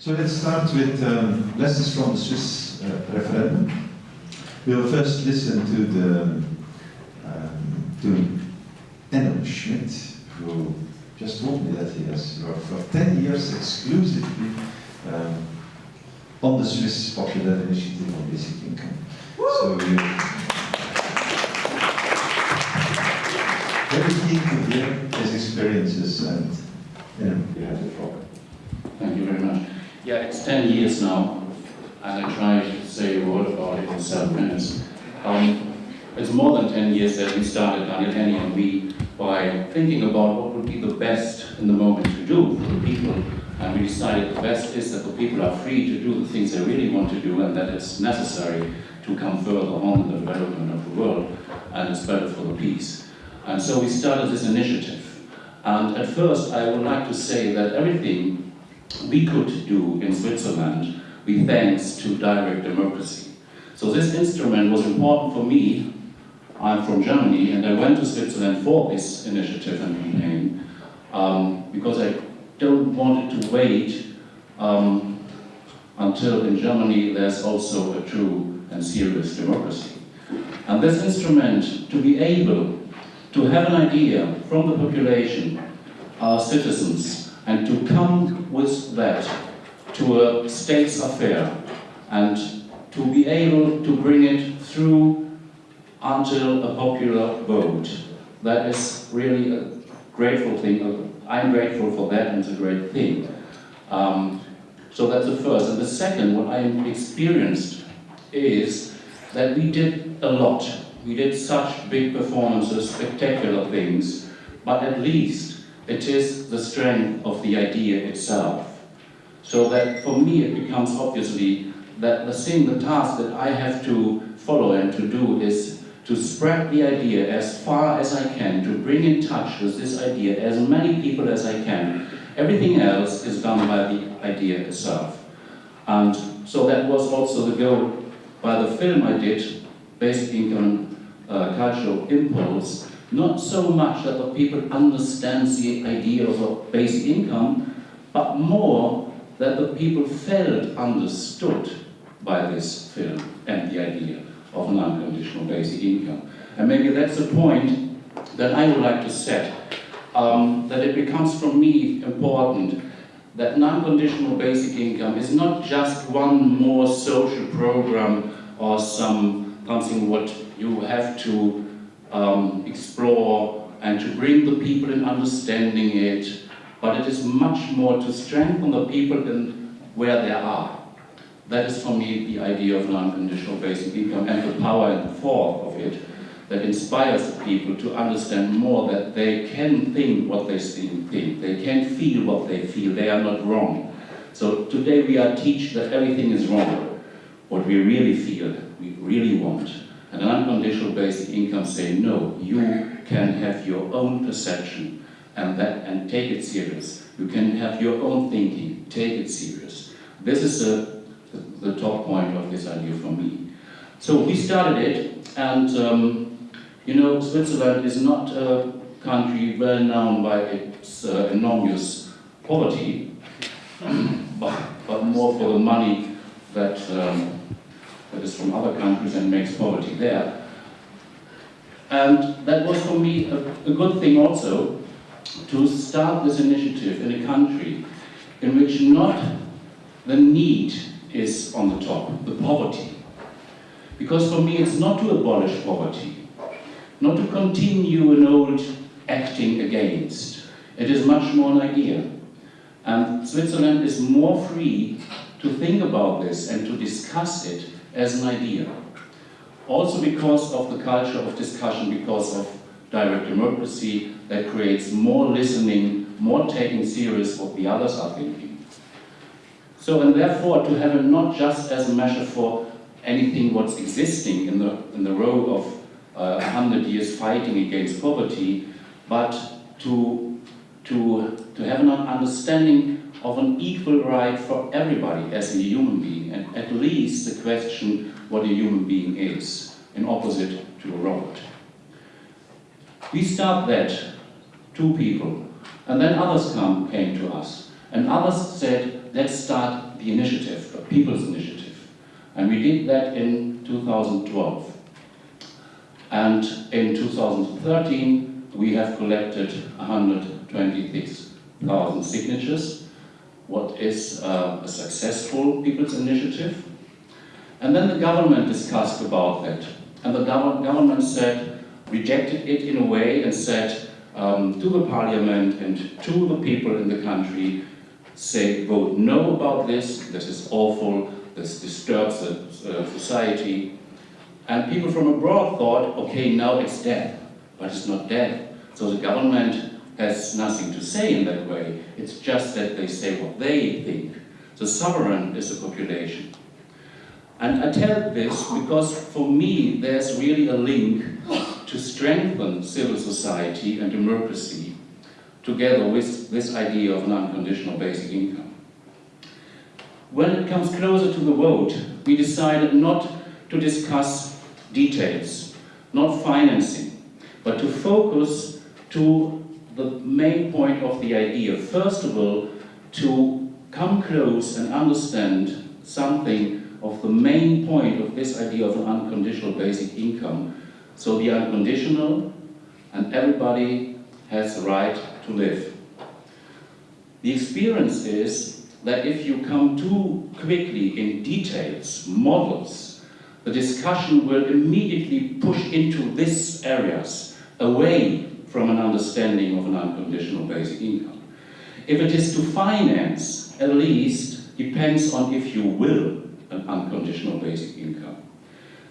So let's start with um, lessons from the Swiss uh, referendum. We will first listen to the um, to Enno Schmidt, who just told me that he has worked for 10 years exclusively um, on the Swiss Popular Initiative on Basic Income. So you very keen to hear his experiences and you know, you have the floor. Thank you very much. Yeah, it's 10 years now, and I try to say a word about it in seven minutes. Um, it's more than 10 years that we started, Daniel Häni and me, by thinking about what would be the best in the moment to do for the people. And we decided the best is that the people are free to do the things they really want to do, and that it's necessary to come further on in the development of the world, and it's better for the peace. And so we started this initiative. And at first, I would like to say that everything we could do in Switzerland, with thanks to direct democracy. So this instrument was important for me. I'm from Germany, and I went to Switzerland for this initiative and campaign um, because I don't want it to wait um, until in Germany there's also a true and serious democracy. And this instrument, to be able to have an idea from the population, our citizens, and to come with that to a state's affair and to be able to bring it through until a popular vote. That is really a grateful thing. I'm grateful for that and it's a great thing. Um, so that's the first. And the second, what I experienced is that we did a lot. We did such big performances, spectacular things, but at least it is the strength of the idea itself. So that for me it becomes obviously that the thing, the task that I have to follow and to do is to spread the idea as far as I can, to bring in touch with this idea as many people as I can. Everything else is done by the idea itself. And so that was also the goal by the film I did, based on uh, Cultural Impulse, not so much that the people understand the idea of a basic income, but more that the people felt understood by this film and the idea of an unconditional basic income. And maybe that's the point that I would like to set, um, that it becomes for me important that non-conditional basic income is not just one more social program or some something what you have to um, explore and to bring the people in understanding it, but it is much more to strengthen the people in where they are. That is for me the idea of non-conditional basic income and the power and the force of it that inspires people to understand more that they can think what they think, they can feel what they feel, they are not wrong. So today we are teach that everything is wrong, what we really feel, we really want. An unconditional basic income say, no, you can have your own perception and, that, and take it serious. You can have your own thinking, take it serious. This is a, the, the top point of this idea for me. So we started it, and um, you know, Switzerland is not a country well known by its uh, enormous poverty, but, but more for the money that um, that is from other countries and makes poverty there. And that was for me a, a good thing also to start this initiative in a country in which not the need is on the top, the poverty. Because for me it's not to abolish poverty, not to continue an old acting against. It is much more an idea. And Switzerland is more free to think about this and to discuss it as an idea. Also because of the culture of discussion, because of direct democracy that creates more listening, more taking serious what the others are thinking. So, and therefore to have it not just as a measure for anything what's existing in the, in the row of uh, 100 years fighting against poverty, but to, to, to have an understanding of an equal right for everybody as a human being, and at least the question what a human being is, in opposite to a robot. We start that, two people, and then others come, came to us, and others said, let's start the initiative, a people's initiative. And we did that in 2012. And in 2013, we have collected 126,000 signatures, what is uh, a successful people's initiative. And then the government discussed about that. And the government said, rejected it in a way and said um, to the parliament and to the people in the country, say, vote no about this, this is awful, this disturbs the uh, society. And people from abroad thought, okay, now it's dead, but it's not dead. So the government has nothing to say in that way. It's just that they say what they think. The sovereign is the population. And I tell this because for me there's really a link to strengthen civil society and democracy together with this idea of an unconditional basic income. When it comes closer to the vote, we decided not to discuss details, not financing, but to focus to the main point of the idea. First of all, to come close and understand something of the main point of this idea of an unconditional basic income. So the unconditional and everybody has the right to live. The experience is that if you come too quickly in details, models, the discussion will immediately push into these areas, away from an understanding of an unconditional basic income. If it is to finance, at least, depends on if you will an unconditional basic income.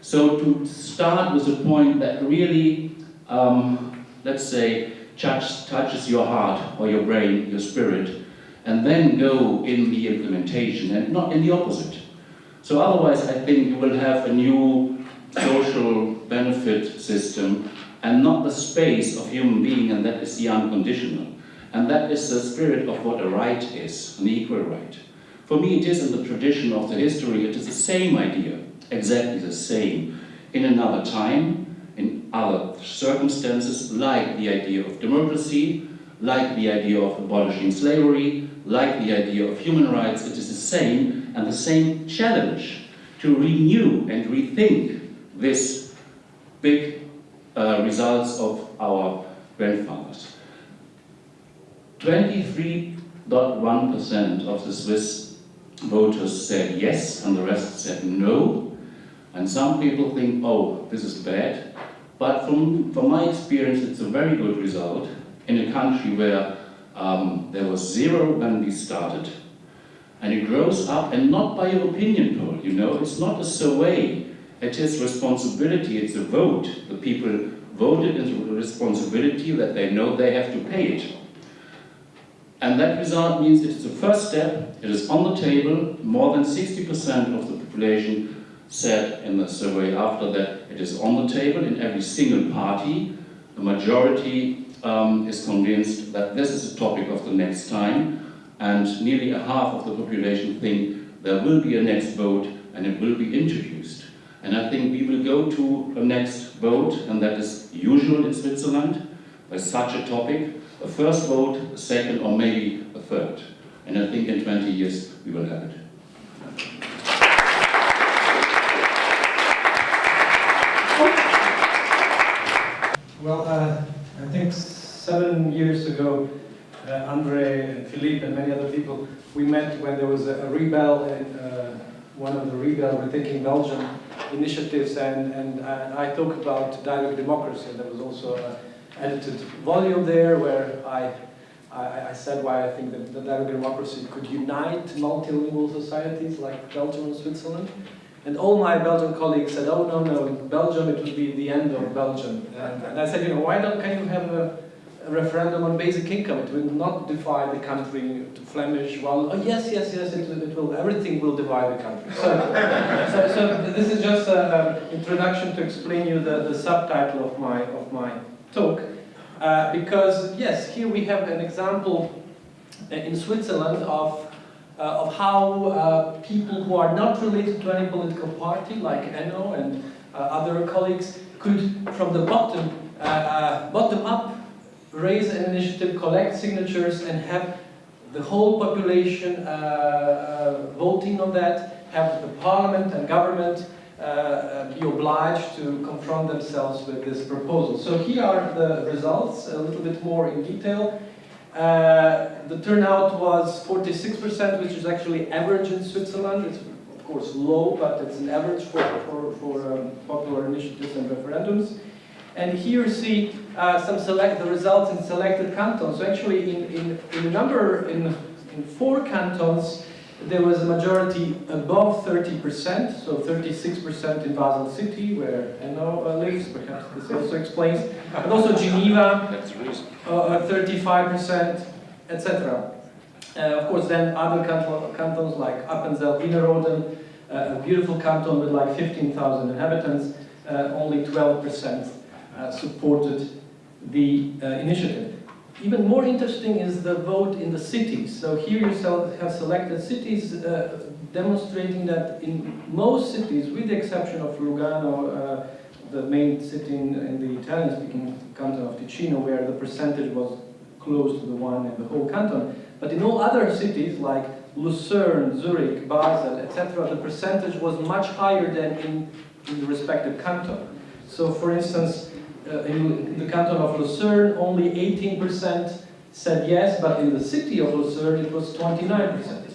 So to start with a point that really, um, let's say, touch, touches your heart or your brain, your spirit, and then go in the implementation and not in the opposite. So otherwise I think you will have a new social benefit system and not the space of human being and that is the unconditional. And that is the spirit of what a right is, an equal right. For me, it is in the tradition of the history, it is the same idea, exactly the same, in another time, in other circumstances, like the idea of democracy, like the idea of abolishing slavery, like the idea of human rights, it is the same, and the same challenge to renew and rethink this big uh, results of our grandfathers. 23.1% of the Swiss voters said yes and the rest said no. And some people think, oh, this is bad. But from, from my experience, it's a very good result in a country where um, there was zero when we started. And it grows up, and not by your opinion poll, you know, it's not a survey. It is responsibility, it's a vote. The people voted into responsibility that they know they have to pay it. And that result means it is the first step, it is on the table, more than 60% of the population said in the survey after that it is on the table in every single party. The majority um, is convinced that this is a topic of the next time and nearly a half of the population think there will be a next vote and it will be introduced. And I think we will go to a next vote and that is usual in Switzerland by such a topic a first vote, a second, or maybe a third. And I think in 20 years we will have it. Well, uh, I think seven years ago, uh, Andre and Philippe and many other people, we met when there was a, a rebel in uh, one of the rebel Rethinking Belgium initiatives, and, and, I talk about direct democracy, there was also a, edited volume there where I, I, I said why I think that, that direct democracy could unite multilingual societies like Belgium and Switzerland. And all my Belgian colleagues said, oh no, no, in Belgium it would be the end of Belgium. And, and I said, you know, why don't can you have a, referendum on basic income? It will not divide the country to Flemish. Well, oh yes, yes, yes, it, it will, everything will divide the country. So, so, so, this is just an introduction to explain you the, the subtitle of my, of my talk. Uh, because, yes, here we have an example uh, in Switzerland of, uh, of how uh, people who are not related to any political party, like Enno and uh, other colleagues, could, from the bottom, uh, bottom up, raise an initiative, collect signatures, and have the whole population uh, uh, voting on that, have the parliament and government uh, uh, be obliged to confront themselves with this proposal. So here are the results, a little bit more in detail. Uh, the turnout was 46%, which is actually average in Switzerland. It's of course low, but it's an average for, for, for um, popular initiatives and referendums. And here you see uh, some select the results in selected cantons. So actually, in, in, in a number in, in four cantons, there was a majority above 30%, so 36% in Basel City, where Enno uh, lives, perhaps this also explains, but also Geneva, That's the uh, 35%, etc. Uh, of course, then other canton, cantons like Appenzell, Innerrhoden, uh, a beautiful canton with like 15,000 inhabitants, uh, only 12% uh, supported the uh, initiative. Even more interesting is the vote in the cities. So here you have selected cities uh, demonstrating that in most cities, with the exception of Lugano, uh, the main city in, in the Italian-speaking canton of Ticino, where the percentage was close to the one in the whole canton, but in all other cities like Lucerne, Zurich, Basel, etc., the percentage was much higher than in, in the respective canton. So, for instance, uh, in the canton of Lucerne, only 18% said yes, but in the city of Lucerne, it was 29%.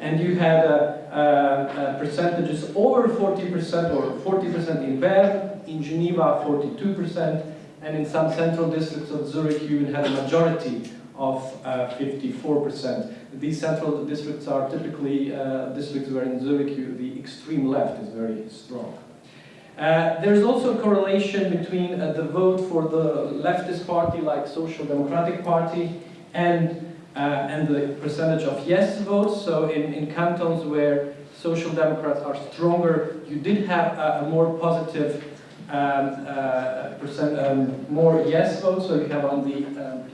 And you had uh, uh, uh, percentages over 40% or 40% in Bern, in Geneva 42%, and in some central districts of Zurich you had a majority of uh, 54%. These central districts are typically uh, districts where in Zurich you, the extreme left is very strong. Uh, there's also a correlation between uh, the vote for the leftist party like Social Democratic Party and, uh, and the percentage of yes votes. So in, in cantons where Social Democrats are stronger, you did have a, a more positive um, uh, percent, um, more yes votes. So you have on the um,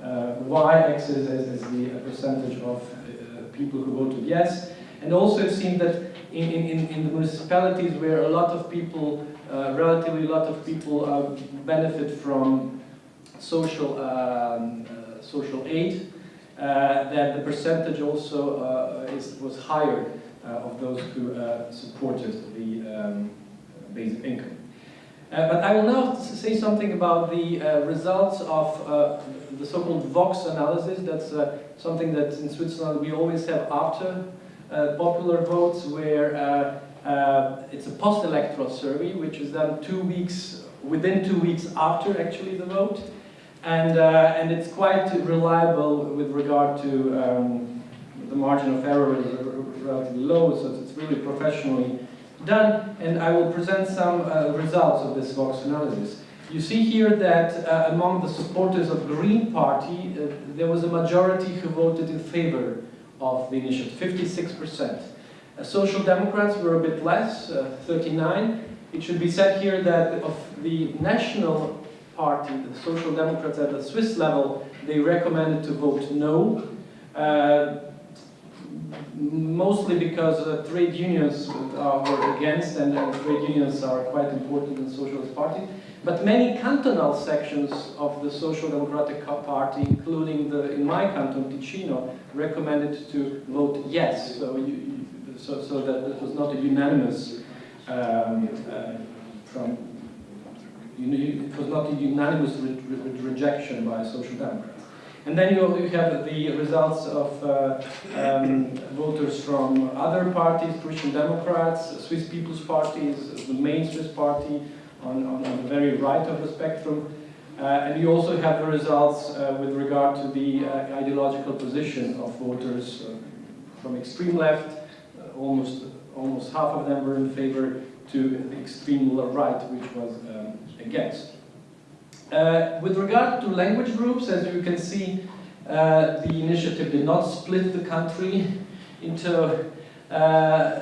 uh, y-axis is, the percentage of people who voted yes. And also it seemed that in, in, in the municipalities where a lot of people, uh, relatively a lot of people uh, benefit from social, um, uh, social aid, uh, that the percentage also uh, is, was higher of those who supported the um, basic income. Uh, but I will now say something about the uh, results of uh, the so-called Vox analysis. That's something that in Switzerland we always have after popular votes where uh, uh, it's a post-electoral survey, which is done two weeks, within two weeks after actually the vote. And, and it's quite reliable with regard to um, the margin of error is relatively low, so it's really professionally done. And I will present some uh, results of this Vox analysis. You see here that uh, among the supporters of Green Party, uh, there was a majority who voted in favor of the initiative, 56%. Uh, Social Democrats were a bit less, uh, 39. It should be said here that of the national party, the Social Democrats at the Swiss level, they recommended to vote no. Uh, mostly because uh, trade unions were against and, and, trade unions are quite important in the Socialist Party. But many cantonal sections of the Social Democratic Party, including the, in my canton, Ticino, recommended to vote yes. So, you, so, so that it was not a unanimous um, uh, from, you know, it was not a unanimous re re rejection by Social Democrats. And then you, you have the results of uh, um, voters from other parties, Christian Democrats, Swiss People's Party, the main Swiss party on, on, on the very right of the spectrum. Uh, and you also have the results uh, with regard to the uh, ideological position of voters uh, from extreme left, uh, almost, almost half of them were in favor, to extreme right, which was um, against. Uh, with regard to language groups, as you can see, the initiative did not split the country into uh,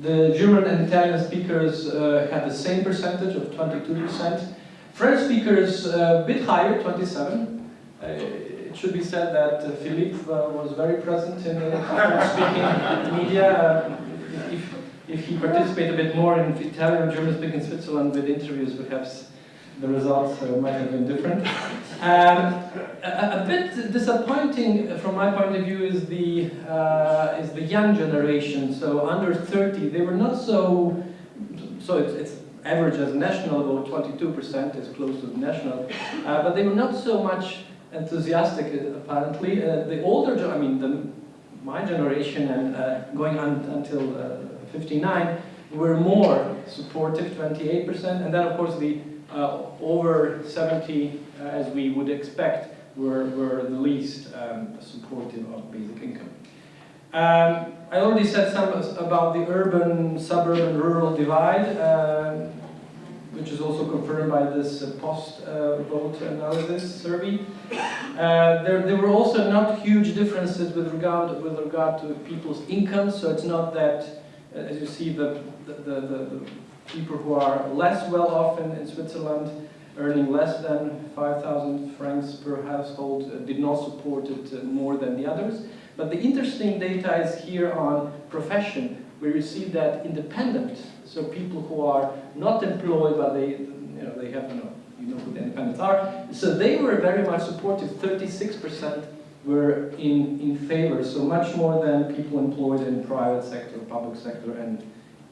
the German and Italian speakers uh, had the same percentage of 22%. French speakers uh, a bit higher, 27. Uh, it should be said that Philippe was very present in the French-speaking media. If, if he participated a bit more in Italian or German-speaking Switzerland with interviews, perhaps the results uh, might have been different. Um, a, a, bit disappointing from my point of view is the uh, is the young generation. So under 30, they were not so. So it's, it's average as national about 22%, is close to the national, uh, but they were not so much enthusiastic apparently. Uh, the older, I mean, the, my generation and uh, going on until uh, 59 were more supportive, 28%, and then of course the uh, over 70, uh, as we would expect, were, were the least um, supportive of basic income. Um, I already said some about the urban, suburban, rural divide, uh, which is also confirmed by this uh, post-vote analysis survey. Uh, there, there were also not huge differences with regard, with regard to people's income, so it's not that, uh, as you see, the, the, the, the people who are less well off in, in Switzerland, earning less than 5,000 francs per household, uh, did not support it uh, more than the others. But the interesting data is here on profession. We see that independent, so people who are not employed, but they, you know, they have, you know, you know who the independents are. So they were very much supportive. 36% were in, in favor, so much more than people employed in private sector, public sector, and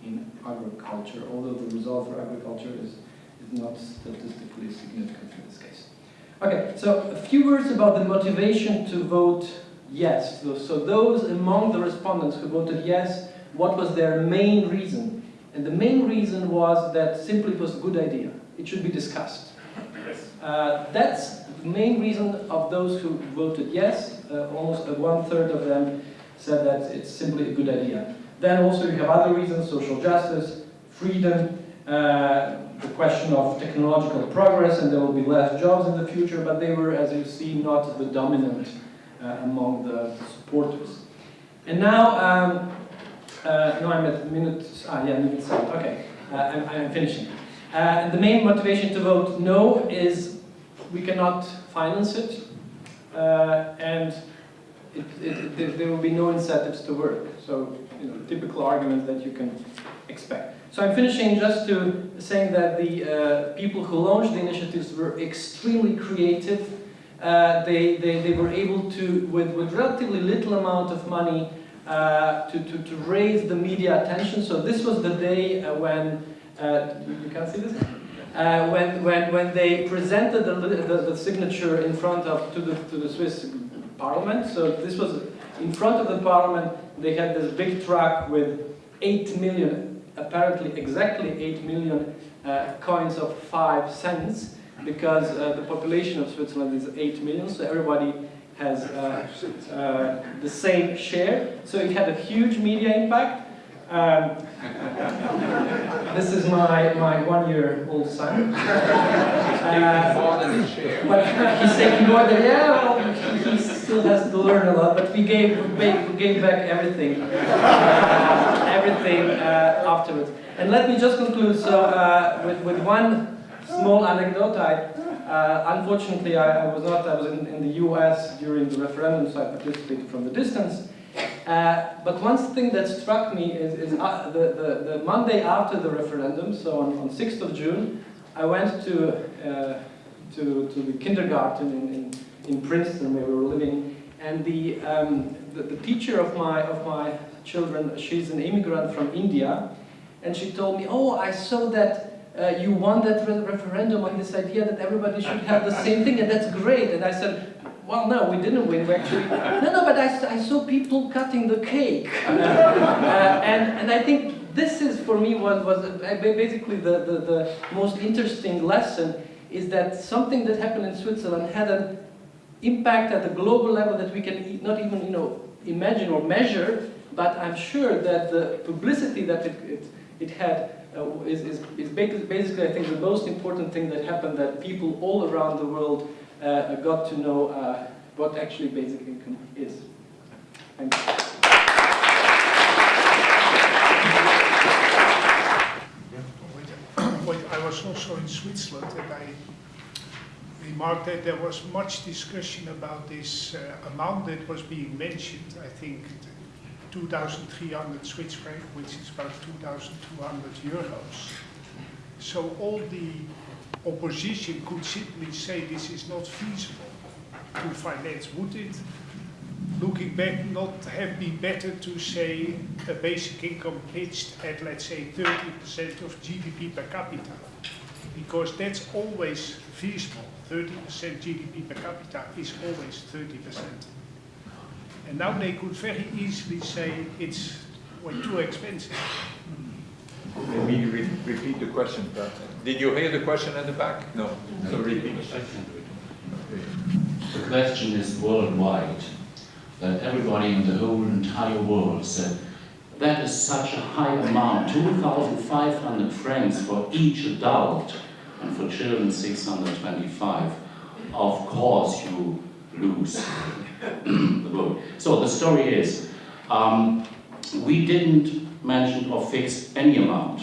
in agriculture, although the result for agriculture is, is not statistically significant in this case. Okay, so a few words about the motivation to vote yes. So, so those among the respondents who voted yes, what was their main reason? And the main reason was that simply it was a good idea. It should be discussed. Uh, that's the main reason of those who voted yes. Uh, almost uh, one-third of them said that it's simply a good idea. Then also you have other reasons, social justice, freedom, uh, the question of technological progress, and there will be less jobs in the future, but they were, as you see, not the dominant uh, among the supporters. And now, um, uh, no, I'm at minute, ah, yeah, minute seven, okay, uh, I'm, I'm, finishing. Uh, the main motivation to vote no is we cannot finance it, uh, and it, it, it, there will be no incentives to work. So you know, typical arguments that you can expect. So I'm finishing just to saying that the uh, people who launched the initiatives were extremely creative. Uh, they, they, they were able to, with, with relatively little amount of money, uh, to, to, to raise the media attention. So this was the day uh, when, uh, you can't see this? Uh, when, when, when they presented the, the, the, signature in front of, to the, to the Swiss parliament. So this was in front of the parliament, they had this big truck with 8 million, apparently exactly 8 million uh, coins of 5 cents, because uh, the population of Switzerland is 8 million, so everybody has uh, uh the same share. So it had a huge media impact. Um, this is my, my one-year-old son. Uh, more than his share. But he's taking more than, yeah, well, he still has to learn a lot, but we gave, we gave back everything, uh, everything uh, afterwards. And let me just conclude so, uh, with, with one small anecdote. I, uh, unfortunately, I, I, was not, I was in, in the US during the referendum, so I participated from the distance. Uh, but one thing that struck me is, is uh, the, the, the, Monday after the referendum, so on, on 6th of June, I went to, to, to the kindergarten in, in, in, Princeton where we were living, and the, um, the, the, teacher of my, of my children, she's an immigrant from India, and she told me, oh, I saw that uh, you won that re referendum on this idea that everybody should have the same thing, and that's great. And I said, well, no, we didn't win. We actually, no, no, but I, I saw people cutting the cake. Uh, and, and I think this is, for me, was, was basically the, the, the most interesting lesson is that something that happened in Switzerland had an impact at the global level that we can not even, you know, imagine or measure, but I'm sure that the publicity that it, it, it had uh, is, is, is basically, I think, the most important thing that happened, that people all around the world uh, got to know uh, what actually basic income is. Thank you. I was also in Switzerland and I remarked that there was much discussion about this uh, amount that was being mentioned. I think 2,300 Swiss franc, which is about 2,200 euros. So all the opposition could simply say this is not feasible to finance. Would it, looking back, not have been better to say a basic income pitched at, let's say, 30% of GDP per capita? Because that's always feasible. 30% GDP per capita is always 30%. And now they could very easily say it's well, too expensive. Let me re- repeat the question, but did you hear the question at the back? No. So repeat. The question is worldwide, that everybody in the whole entire world said, that is such a high amount, 2,500 francs for each adult, and for children 625. Of course you lose the vote. So the story is, um, we didn't mention or fix any amount.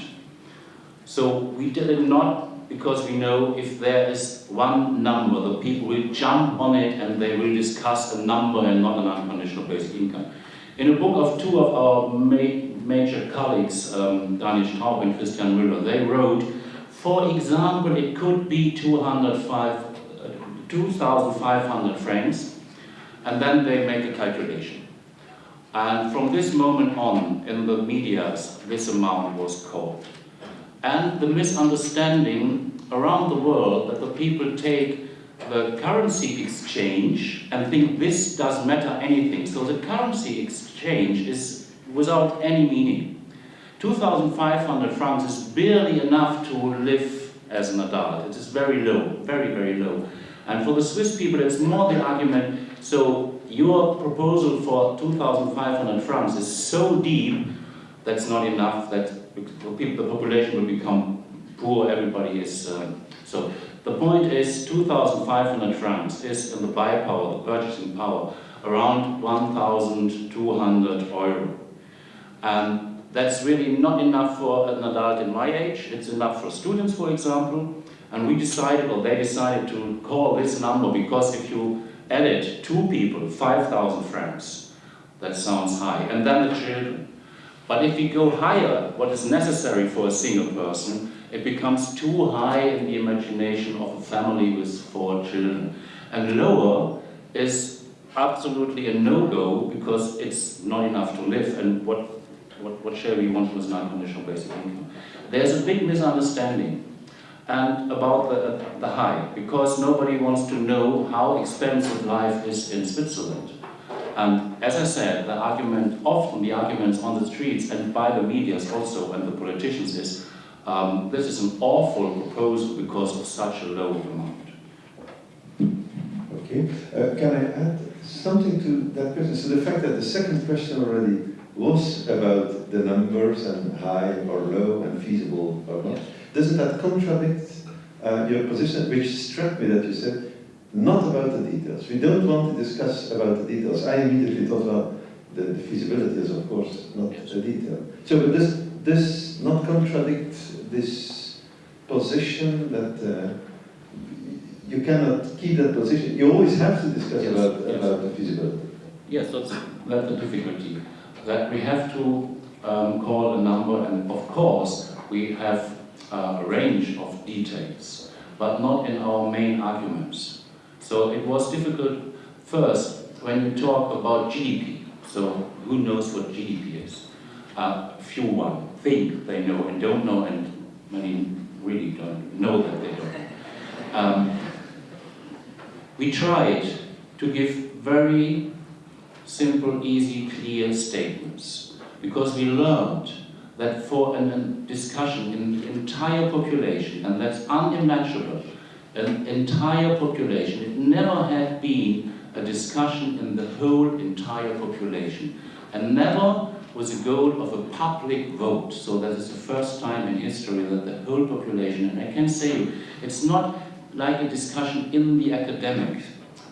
So we did it not because we know if there is one number, the people will jump on it and they will discuss a number and not an unconditional basic income. In a book of two of our ma major colleagues, um, Daniel Straub and Christian Müller, they wrote, for example, it could be 205, uh, 2,500 francs, and then they make a calculation. And from this moment on, in the media, this amount was called. And the misunderstanding around the world that the people take the currency exchange and think this does matter anything. So the currency exchange is without any meaning. 2,500 francs is barely enough to live as an adult. It is very low, very, very low. And for the Swiss people, it's more the argument, so your proposal for 2,500 francs is so deep, that's not enough, that the population will become poor, everybody is, uh, so the point is 2,500 francs is in the buy power, the purchasing power, around 1,200 euro. And that's really not enough for an adult in my age, it's enough for students, for example, and we decided, or they decided to call this number because if you added two people, 5,000 francs, that sounds high, and then the children. But if we go higher, what is necessary for a single person, it becomes too high in the imagination of a family with four children. And lower is absolutely a no-go because it's not enough to live. And what, what, what shall we want with non-conditional basic income? There's a big misunderstanding and about the, the high, because nobody wants to know how expensive life is in Switzerland. And as I said, the argument, often the arguments on the streets and by the medias also and the politicians is, um, this is an awful proposal because of such a low amount. Okay, uh, can I add something to that question? So the fact that the second question already was about the numbers and high or low and feasible or not, Yes. doesn't that contradict uh, your position, which struck me that you said, not about the details. We don't want to discuss about the details. I immediately thought, well, the, the feasibility is of course not the detail. So but this, this not contradict this position that uh, you cannot keep that position. You always have to discuss Yes, about, yes. about the feasibility. Yes, that's, that's the difficulty. That we have to um, call a number, and of course, we have a range of details, but not in our main arguments. So it was difficult first when you talk about GDP. So who knows what GDP is? Uh, few one think they know and don't know, and many really don't know that they don't. Um, we tried to give very simple, easy, clear statements. Because we learned that for a discussion in the entire population, and that's unimaginable, an entire population, it never had been a discussion in the whole entire population, and never was a goal of a public vote. So that is the first time in history that the whole population, and I can say it's not like a discussion in the academic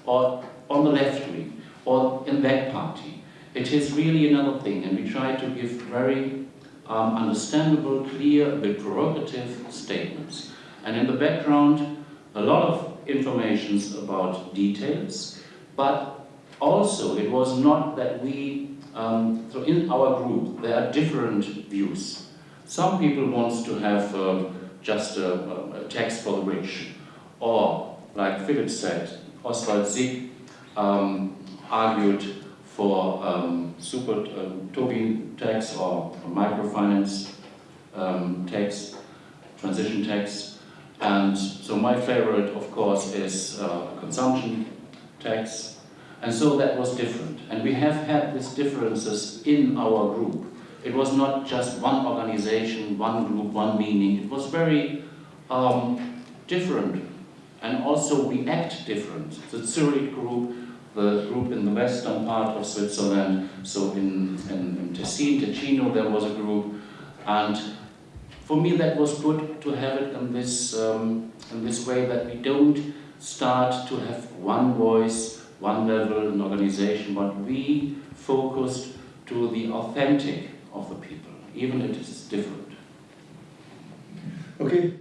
or on the left wing or in that party. It is really another thing, and we try to give very um, understandable, clear, a bit provocative statements. And in the background, a lot of informations about details, but also it was not that we, um, so in our group, there are different views. Some people want to have uh, just a, a, tax for the rich. Or, like Philip said, Oswald Sigg um, argued for um, super um, Tobin tax or microfinance um, tax, transition tax. And so my favorite, of course, is uh, consumption tax. And so that was different. And we have had these differences in our group. It was not just one organization, one group, one meaning. It was very um, different. And also we act different. The Zurich group, the group in the western part of Switzerland, so in, in, in Tessin, Ticino, there was a group. And for me that was good to have it in this, um, in this way that we don't start to have one voice, one level, an organization, but we focused to the authentic of the people, even if it is different. Okay,